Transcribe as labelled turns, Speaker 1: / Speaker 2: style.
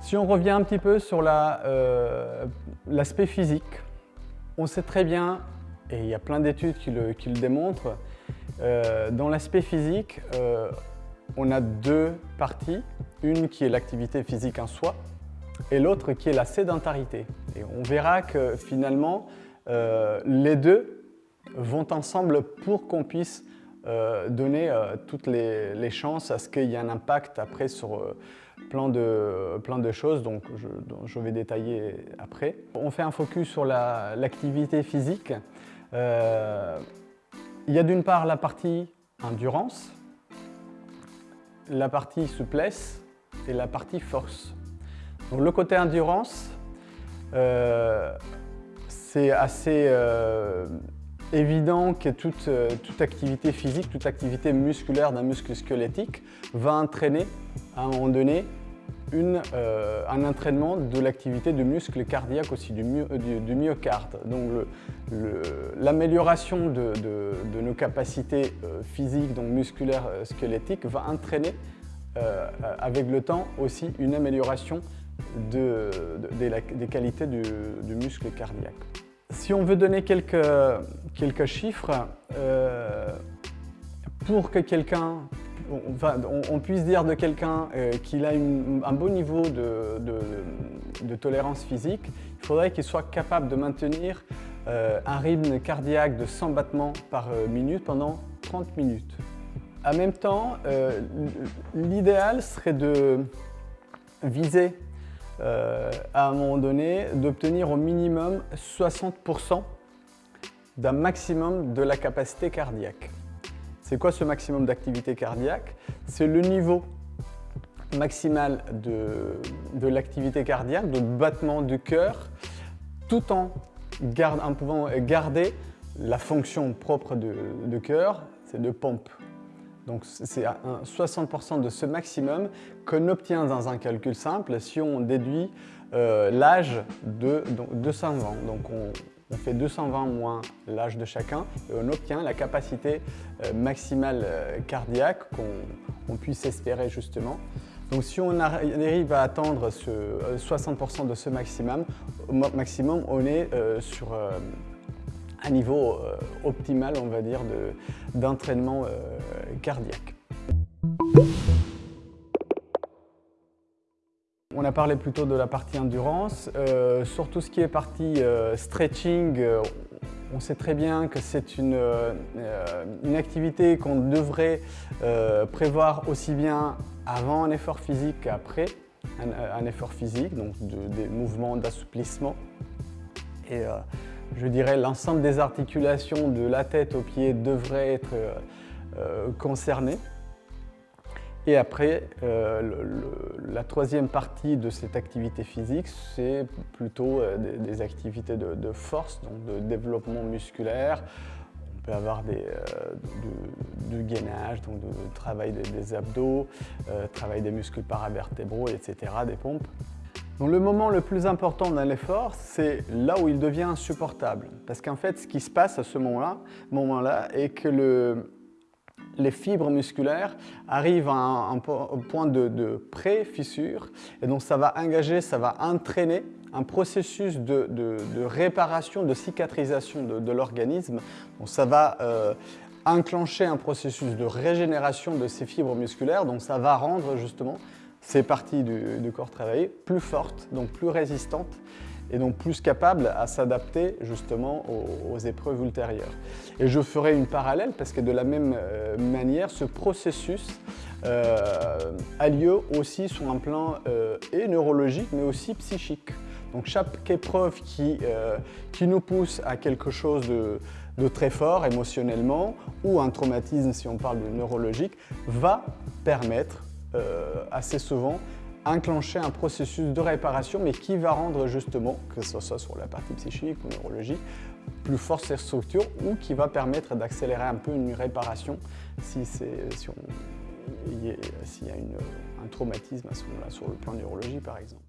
Speaker 1: Si on revient un petit peu sur euh, l'aspect la, physique, on sait très bien, et il y a plein d'études qui le, démontrent, euh, dans l'aspect physique, euh, on a deux parties. Une qui est l'activité physique en soi, et l'autre qui est la sédentarité. Et on verra que finalement, les deux vont ensemble pour qu'on puisse donner toutes les, chances à ce qu'il y ait un impact après sur plein de, plein de choses donc je, je, vais détailler après. On fait un focus sur l'activité physique. Euh, il y a d'une part la partie endurance, la partie souplesse et la partie force. Donc le côté endurance, euh, c'est assez euh, évident que toute, toute, activité physique, toute activité musculaire d'un muscle squelettique va entraîner à un moment donné euh, un entraînement de l'activité du muscle cardiaque aussi, du, du, myocarde. Donc l'amélioration de, de, nos capacités euh, physiques, donc musculaires, euh, squelettiques, va entraîner avec le temps aussi une amélioration de, des qualités du, muscle cardiaque. Si on veut donner quelques, quelques chiffres, pour que quelqu'un on, puisse dire de quelqu'un euh, qu'il a un bon niveau de, tolérance physique, il faudrait qu'il soit capable de maintenir euh, un rythme cardiaque de 100 battements par euh, minute pendant 30 minutes. En même temps, l'idéal serait de viser à un moment donné d'obtenir au minimum 60% d'un maximum de la capacité cardiaque. C'est quoi ce maximum d'activité cardiaque? C'est le niveau maximal de, l'activité cardiaque, de battement du cœur, tout en, pouvant garder la fonction propre de, cœur, c'est de pompe. Donc c'est 60% de ce maximum qu'on obtient dans un calcul simple si on déduit euh, l'âge de 200 ans. Donc on, fait 220 moins l'âge de chacun et on obtient la capacité euh, maximale euh, cardiaque qu'on puisse espérer justement. Donc si on arrive à atteindre 60% euh, de ce maximum, maximum on est sur un niveau optimal, on va dire, d'entraînement cardiaque. On a parlé plutôt de la partie endurance. Euh, sur tout ce qui est partie euh, stretching, euh, on sait très bien que c'est une, une, activité qu'on devrait prévoir aussi bien avant un effort physique qu'après un, effort physique, donc des mouvements d'assouplissement. Et je dirais l'ensemble des articulations de la tête aux pieds devraient être concernées. Et après, euh, la troisième partie de cette activité physique, c'est plutôt euh, des, activités de, force, donc de développement musculaire. On peut avoir des, euh, du, gainage, donc de, travail des, abdos, travail des muscles paravertébraux, etc., des pompes. Donc le moment le plus important dans l'effort, c'est là où il devient insupportable. Parce qu'en fait, ce qui se passe à ce moment-là moment est que le, les fibres musculaires arrivent à un, point de, pré-fissure et donc ça va engager, ça va entraîner un processus de, réparation, de cicatrisation de, l'organisme. Donc ça va euh, enclencher un processus de régénération de ces fibres musculaires, donc ça va rendre justement ces parties du, corps travaillées plus fortes, donc plus résistantes et donc plus capable à s'adapter justement aux, épreuves ultérieures. Et je ferai une parallèle parce que de la même euh, manière, ce processus euh, a lieu aussi sur un plan euh, et neurologique mais aussi psychique. Donc chaque épreuve qui, qui nous pousse à quelque chose de, de très fort émotionnellement ou un traumatisme si on parle de neurologique va permettre assez souvent enclencher un processus de réparation, mais qui va rendre justement, que ce soit sur la partie psychique ou neurologique, plus forte ces structures ou qui va permettre d'accélérer un peu une réparation si si s'il y a un traumatisme à ce moment-là sur le plan neurologique par exemple.